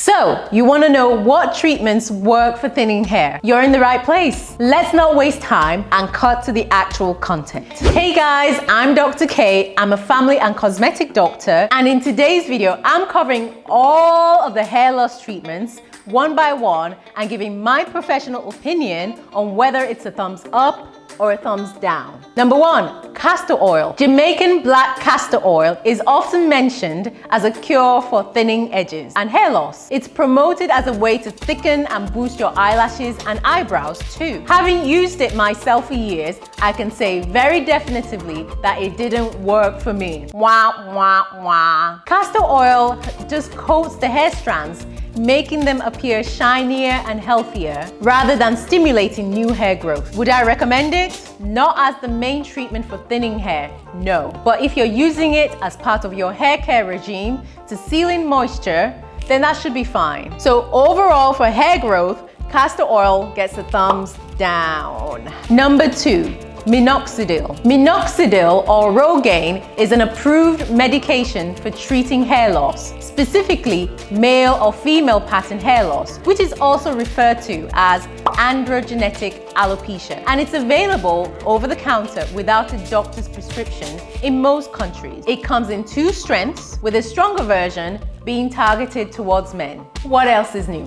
So, you want to know what treatments work for thinning hair? You're in the right place. Let's not waste time and cut to the actual content. Hey guys, I'm Dr. K. I'm a family and cosmetic doctor and in today's video, I'm covering all of the hair loss treatments one by one and giving my professional opinion on whether it's a thumbs up or a thumbs down. Number one, castor oil. Jamaican black castor oil is often mentioned as a cure for thinning edges and hair loss. It's promoted as a way to thicken and boost your eyelashes and eyebrows too. Having used it myself for years, I can say very definitively that it didn't work for me. Wah, wah, wah. Castor oil just coats the hair strands making them appear shinier and healthier rather than stimulating new hair growth. Would I recommend it? Not as the main treatment for thinning hair, no. But if you're using it as part of your hair care regime to seal in moisture, then that should be fine. So overall for hair growth, castor oil gets a thumbs down. Number two, Minoxidil. Minoxidil or Rogaine is an approved medication for treating hair loss, specifically male or female pattern hair loss, which is also referred to as androgenetic alopecia. And it's available over the counter without a doctor's prescription in most countries. It comes in two strengths, with a stronger version being targeted towards men. What else is new?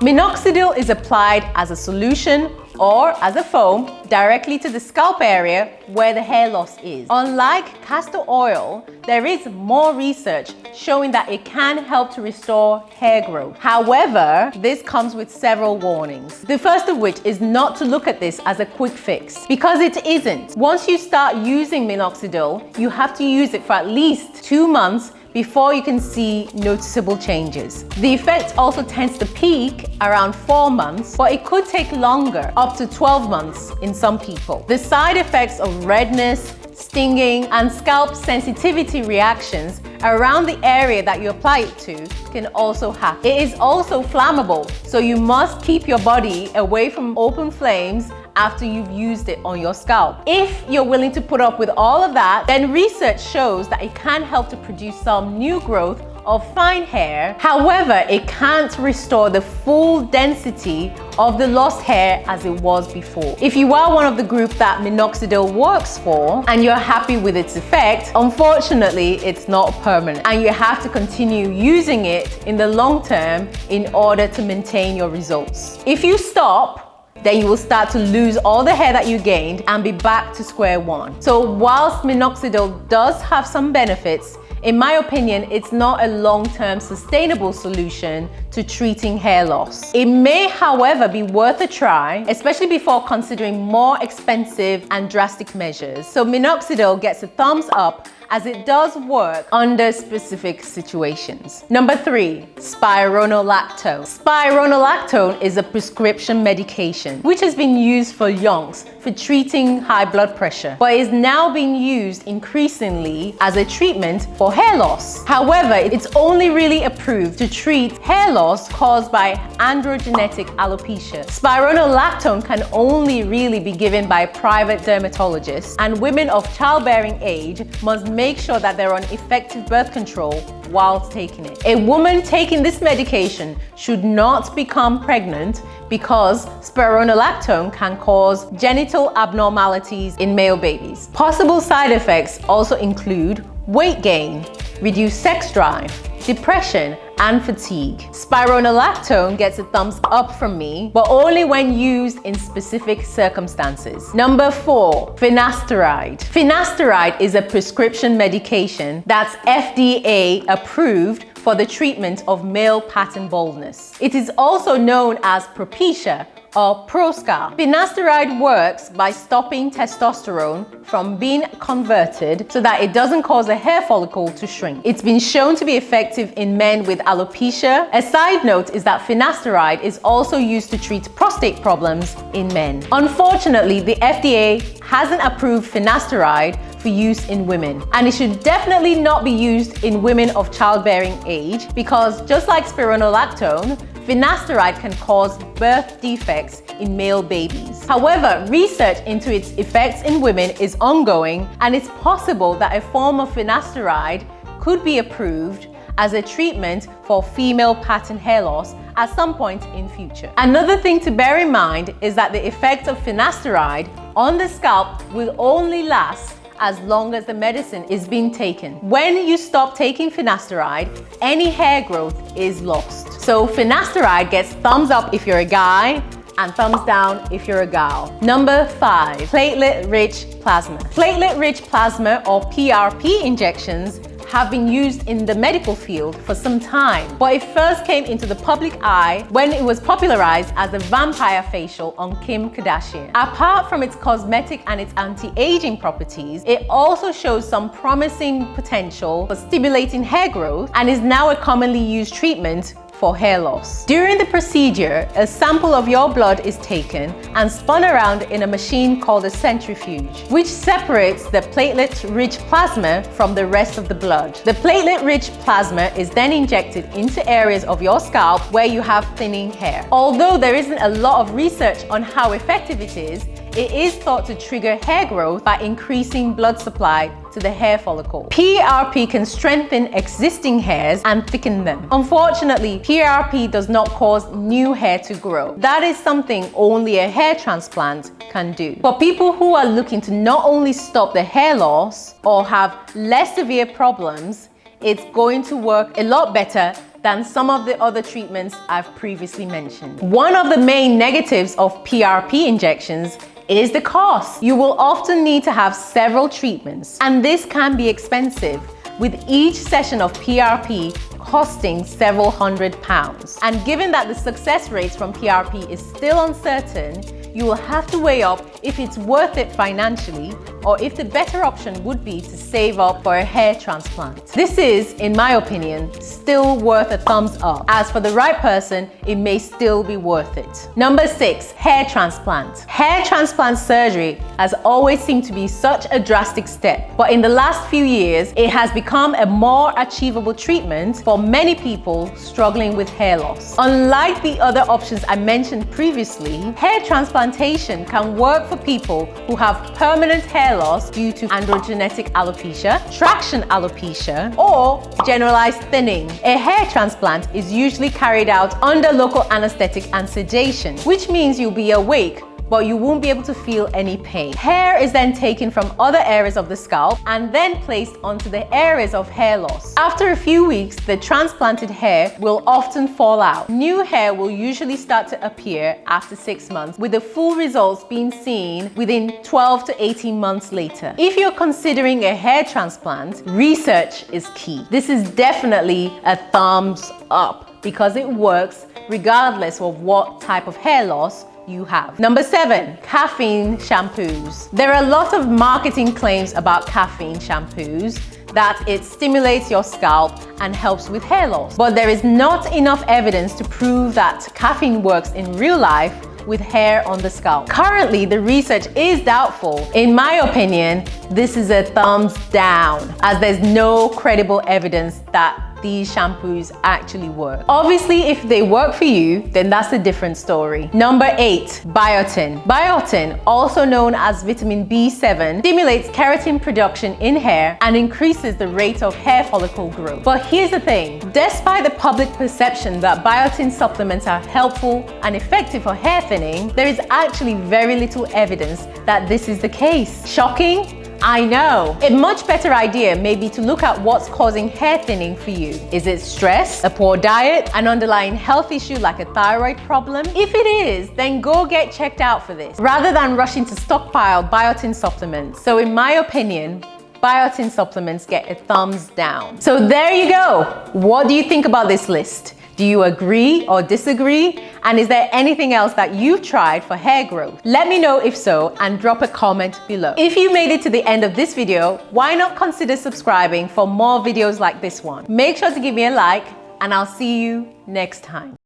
Minoxidil is applied as a solution or as a foam directly to the scalp area where the hair loss is. Unlike castor oil, there is more research showing that it can help to restore hair growth. However, this comes with several warnings. The first of which is not to look at this as a quick fix because it isn't. Once you start using minoxidil, you have to use it for at least two months before you can see noticeable changes. The effect also tends to peak around four months, but it could take longer, up to 12 months in some people. The side effects of redness, stinging, and scalp sensitivity reactions around the area that you apply it to can also happen. It is also flammable, so you must keep your body away from open flames after you've used it on your scalp. If you're willing to put up with all of that, then research shows that it can help to produce some new growth of fine hair. However, it can't restore the full density of the lost hair as it was before. If you are one of the group that minoxidil works for and you're happy with its effect, unfortunately, it's not permanent and you have to continue using it in the long term in order to maintain your results. If you stop, then you will start to lose all the hair that you gained and be back to square one. So whilst minoxidil does have some benefits, in my opinion, it's not a long-term sustainable solution to treating hair loss. It may, however, be worth a try, especially before considering more expensive and drastic measures. So minoxidil gets a thumbs up as it does work under specific situations. Number three, spironolactone. Spironolactone is a prescription medication which has been used for youngs for treating high blood pressure, but is now being used increasingly as a treatment for hair loss. However, it's only really approved to treat hair loss caused by androgenetic alopecia. Spironolactone can only really be given by private dermatologists and women of childbearing age must make sure that they're on effective birth control whilst taking it. A woman taking this medication should not become pregnant because spironolactone can cause genital abnormalities in male babies. Possible side effects also include weight gain, reduced sex drive, depression, and fatigue. Spironolactone gets a thumbs up from me, but only when used in specific circumstances. Number four, finasteride. Finasteride is a prescription medication that's FDA approved for the treatment of male pattern baldness. It is also known as Propecia or Proscar. Finasteride works by stopping testosterone from being converted so that it doesn't cause a hair follicle to shrink. It's been shown to be effective in men with alopecia. A side note is that finasteride is also used to treat prostate problems in men. Unfortunately, the FDA hasn't approved finasteride for use in women. And it should definitely not be used in women of childbearing age because just like spironolactone, finasteride can cause birth defects in male babies. However, research into its effects in women is ongoing and it's possible that a form of finasteride could be approved as a treatment for female pattern hair loss at some point in future. Another thing to bear in mind is that the effect of finasteride on the scalp will only last as long as the medicine is being taken. When you stop taking finasteride, any hair growth is lost. So finasteride gets thumbs up if you're a guy, and thumbs down if you're a gal. Number five, platelet-rich plasma. Platelet-rich plasma or PRP injections have been used in the medical field for some time, but it first came into the public eye when it was popularized as a vampire facial on Kim Kardashian. Apart from its cosmetic and its anti-aging properties, it also shows some promising potential for stimulating hair growth and is now a commonly used treatment for hair loss. During the procedure, a sample of your blood is taken and spun around in a machine called a centrifuge, which separates the platelet-rich plasma from the rest of the blood. The platelet-rich plasma is then injected into areas of your scalp where you have thinning hair. Although there isn't a lot of research on how effective it is, it is thought to trigger hair growth by increasing blood supply to the hair follicle. PRP can strengthen existing hairs and thicken them. Unfortunately, PRP does not cause new hair to grow. That is something only a hair transplant can do. For people who are looking to not only stop the hair loss or have less severe problems, it's going to work a lot better than some of the other treatments I've previously mentioned. One of the main negatives of PRP injections is the cost. You will often need to have several treatments and this can be expensive with each session of PRP costing several hundred pounds. And given that the success rates from PRP is still uncertain, you will have to weigh up if it's worth it financially or if the better option would be to save up for a hair transplant. This is, in my opinion, still worth a thumbs up. As for the right person, it may still be worth it. Number six, hair transplant. Hair transplant surgery has always seemed to be such a drastic step, but in the last few years, it has become a more achievable treatment for many people struggling with hair loss. Unlike the other options I mentioned previously, hair can work for people who have permanent hair loss due to androgenetic alopecia, traction alopecia, or generalized thinning. A hair transplant is usually carried out under local anesthetic and sedation, which means you'll be awake but you won't be able to feel any pain. Hair is then taken from other areas of the scalp and then placed onto the areas of hair loss. After a few weeks, the transplanted hair will often fall out. New hair will usually start to appear after six months, with the full results being seen within 12 to 18 months later. If you're considering a hair transplant, research is key. This is definitely a thumbs up because it works regardless of what type of hair loss you have. Number seven, caffeine shampoos. There are a lot of marketing claims about caffeine shampoos that it stimulates your scalp and helps with hair loss. But there is not enough evidence to prove that caffeine works in real life with hair on the scalp. Currently, the research is doubtful. In my opinion, this is a thumbs down as there's no credible evidence that these shampoos actually work. Obviously, if they work for you, then that's a different story. Number eight, biotin. Biotin, also known as vitamin B7, stimulates keratin production in hair and increases the rate of hair follicle growth. But here's the thing, despite the public perception that biotin supplements are helpful and effective for hair thinning, there is actually very little evidence that this is the case. Shocking? I know. A much better idea may be to look at what's causing hair thinning for you. Is it stress, a poor diet, an underlying health issue like a thyroid problem? If it is, then go get checked out for this, rather than rushing to stockpile biotin supplements. So in my opinion, biotin supplements get a thumbs down. So there you go. What do you think about this list? Do you agree or disagree? And is there anything else that you've tried for hair growth? Let me know if so and drop a comment below. If you made it to the end of this video, why not consider subscribing for more videos like this one? Make sure to give me a like and I'll see you next time.